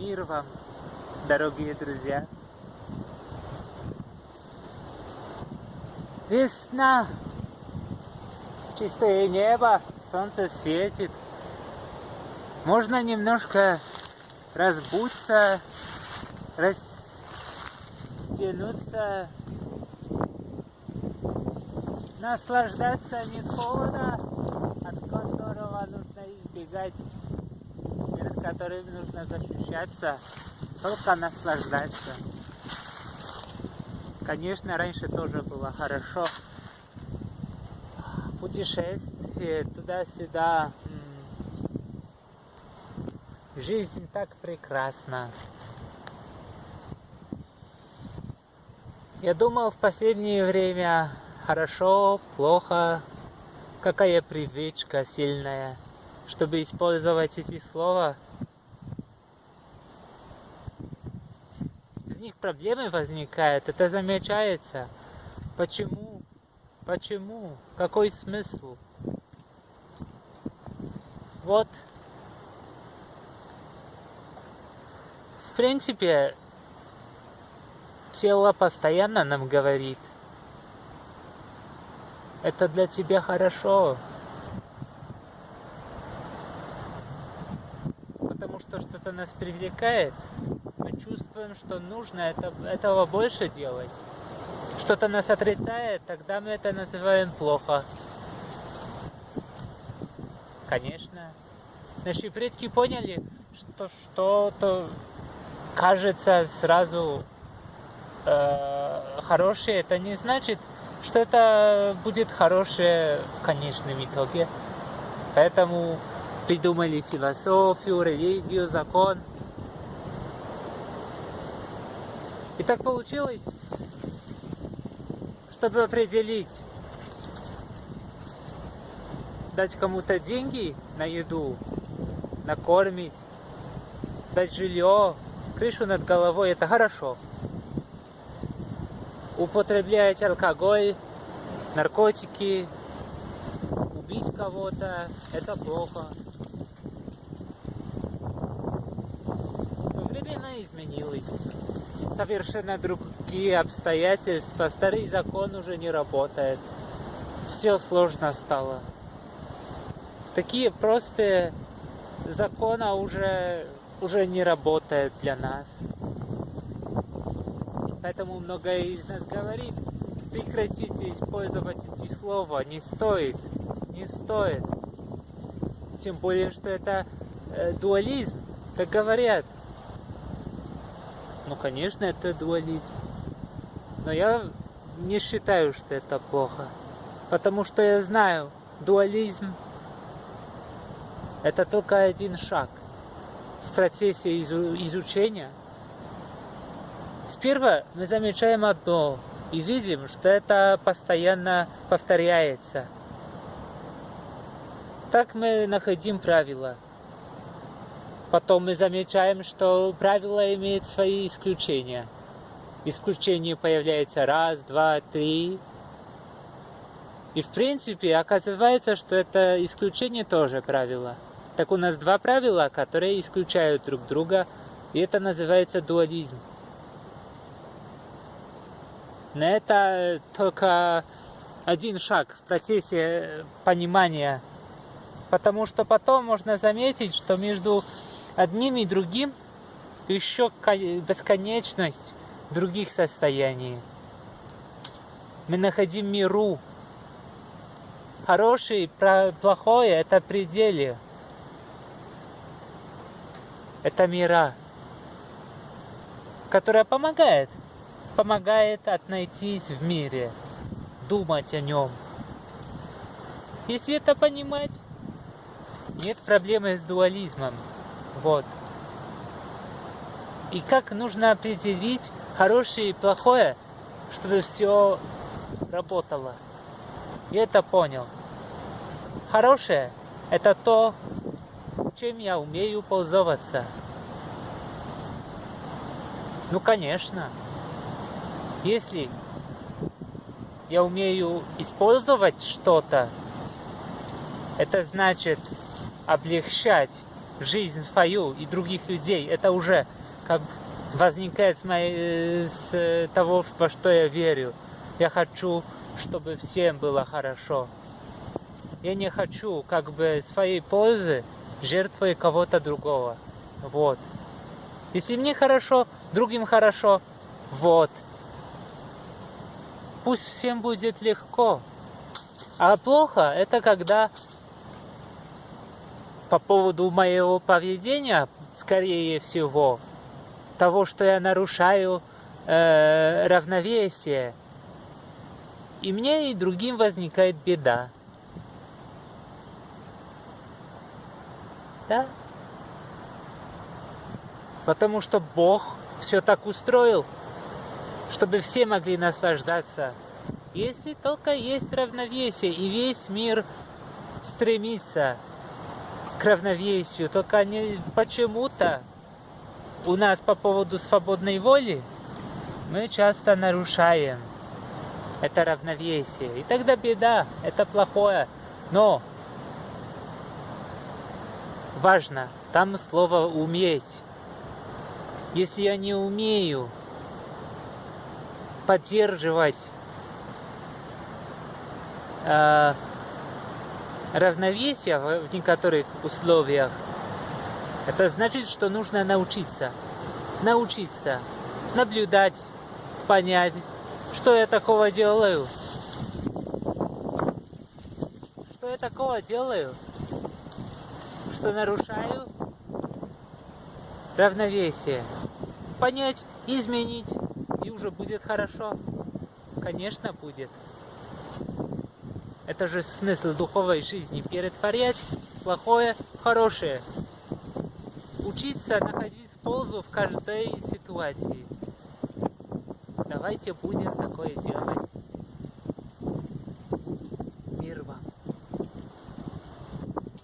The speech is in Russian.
Мир вам, дорогие друзья. Весна. Чистое небо, солнце светит. Можно немножко разбуться, растянуться, наслаждаться не холода, от которого нужно избегать, перед которым нужно защищаться, только наслаждаться. Конечно, раньше тоже было хорошо. Путешествие туда-сюда. Жизнь так прекрасна. Я думал в последнее время хорошо, плохо, какая привычка сильная, чтобы использовать эти слова. Из них проблемы возникают, это замечается. Почему? Почему? Какой смысл? Вот. В принципе, тело постоянно нам говорит, это для тебя хорошо. Потому что что-то нас привлекает, мы чувствуем, что нужно это, этого больше делать. Что-то нас отрицает, тогда мы это называем плохо. Конечно. Наши предки поняли, что что-то кажется сразу э, хорошее, это не значит, что это будет хорошее в конечном итоге. Поэтому придумали философию, религию, закон. И так получилось, чтобы определить, дать кому-то деньги на еду, накормить, дать жилье, крышу над головой, это хорошо употреблять алкоголь, наркотики, убить кого-то, это плохо. Совершенно другие обстоятельства. Старый закон уже не работает. Все сложно стало. Такие простые законы уже, уже не работают для нас. Поэтому многое из нас говорит, прекратите использовать эти слова, не стоит, не стоит. Тем более, что это э, дуализм, так говорят. Ну, конечно, это дуализм. Но я не считаю, что это плохо. Потому что я знаю, дуализм это только один шаг в процессе изучения Сперва мы замечаем одно и видим, что это постоянно повторяется. Так мы находим правила. Потом мы замечаем, что правила имеют свои исключения. Исключение появляется раз, два, три. И в принципе оказывается, что это исключение тоже правило. Так у нас два правила, которые исключают друг друга, и это называется дуализм. Но это только один шаг в процессе понимания, потому что потом можно заметить, что между одним и другим еще бесконечность других состояний. Мы находим миру. Хорошее и плохое – это пределы. Это мира, которая помогает помогает отнайтись в мире, думать о нем. Если это понимать, нет проблемы с дуализмом. Вот. И как нужно определить хорошее и плохое, чтобы все работало. Я это понял. Хорошее – это то, чем я умею пользоваться. Ну, конечно. Если я умею использовать что-то, это значит облегчать жизнь свою и других людей, это уже как возникает с, моей, с того, во что я верю. Я хочу, чтобы всем было хорошо. Я не хочу как бы своей пользы жертвой кого-то другого. Вот. Если мне хорошо, другим хорошо, вот. Пусть всем будет легко. А плохо это когда по поводу моего поведения, скорее всего, того, что я нарушаю э, равновесие, и мне и другим возникает беда. Да? Потому что Бог все так устроил, чтобы все могли наслаждаться. Если только есть равновесие, и весь мир стремится равновесию, только не почему-то у нас по поводу свободной воли мы часто нарушаем это равновесие. И тогда беда, это плохое. Но важно, там слово «уметь». Если я не умею поддерживать э, равновесие в некоторых условиях, это значит, что нужно научиться. Научиться наблюдать, понять, что я такого делаю. Что я такого делаю, что нарушаю равновесие. Понять, изменить, и уже будет хорошо. Конечно, будет. Это же смысл духовной жизни. Перетворять плохое в хорошее. Учиться находить пользу в каждой ситуации. Давайте будем такое делать.